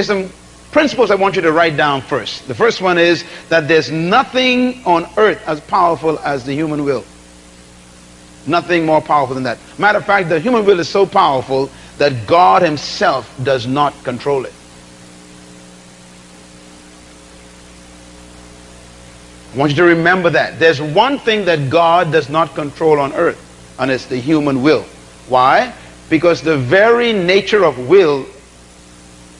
there's some principles I want you to write down first. The first one is that there's nothing on earth as powerful as the human will. Nothing more powerful than that. Matter of fact, the human will is so powerful that God himself does not control it. I want you to remember that. There's one thing that God does not control on earth, and it's the human will. Why? Because the very nature of will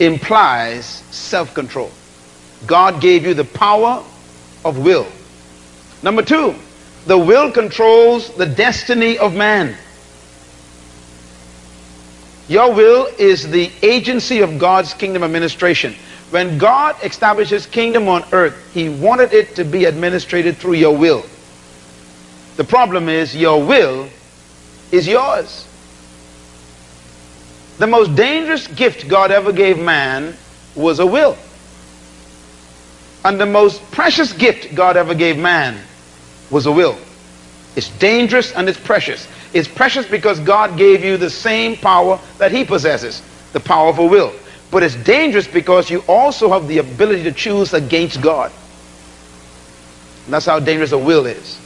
implies self-control. God gave you the power of will. Number two, the will controls the destiny of man. Your will is the agency of God's kingdom administration. When God established his kingdom on earth, he wanted it to be administrated through your will. The problem is your will is yours. The most dangerous gift God ever gave man was a will. And the most precious gift God ever gave man was a will. It's dangerous and it's precious. It's precious because God gave you the same power that he possesses, the power of a will. But it's dangerous because you also have the ability to choose against God. And that's how dangerous a will is.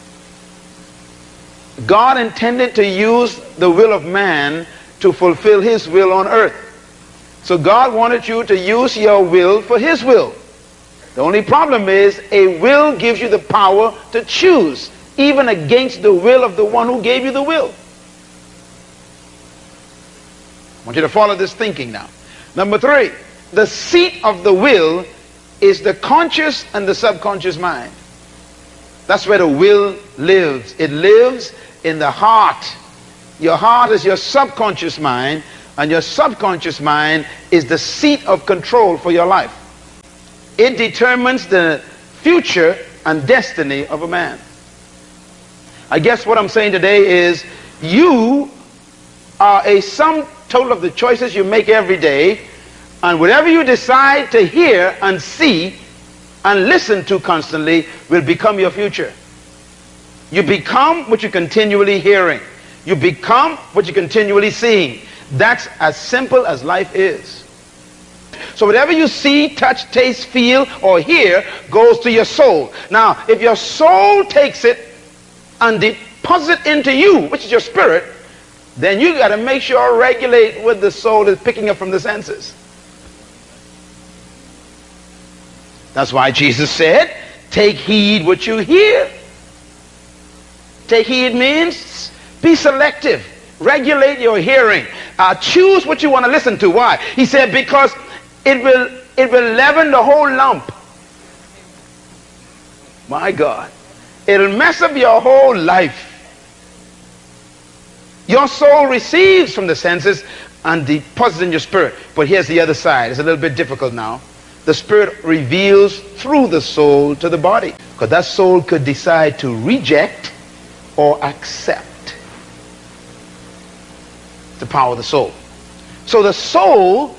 God intended to use the will of man to fulfill his will on earth. So God wanted you to use your will for his will. The only problem is a will gives you the power to choose even against the will of the one who gave you the will. I want you to follow this thinking now. Number three, the seat of the will is the conscious and the subconscious mind. That's where the will lives. It lives in the heart your heart is your subconscious mind, and your subconscious mind is the seat of control for your life. It determines the future and destiny of a man. I guess what I'm saying today is you are a sum total of the choices you make every day, and whatever you decide to hear and see and listen to constantly will become your future. You become what you're continually hearing. You become what you're continually seeing. That's as simple as life is. So whatever you see, touch, taste, feel, or hear goes to your soul. Now, if your soul takes it and deposits into you, which is your spirit, then you got to make sure regulate what the soul is picking up from the senses. That's why Jesus said, take heed what you hear. Take heed means be selective. Regulate your hearing. Uh, choose what you want to listen to. Why? He said, because it will, it will leaven the whole lump. My God. It'll mess up your whole life. Your soul receives from the senses and deposits in your spirit. But here's the other side. It's a little bit difficult now. The spirit reveals through the soul to the body. Because that soul could decide to reject or accept the power of the soul. So the soul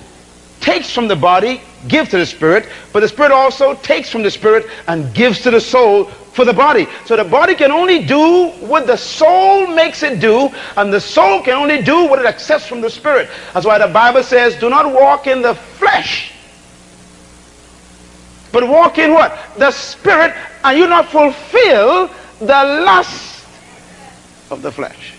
takes from the body, gives to the spirit, but the spirit also takes from the spirit and gives to the soul for the body. So the body can only do what the soul makes it do, and the soul can only do what it accepts from the spirit. That's why the Bible says, do not walk in the flesh, but walk in what? The spirit, and you not fulfill the lust of the flesh.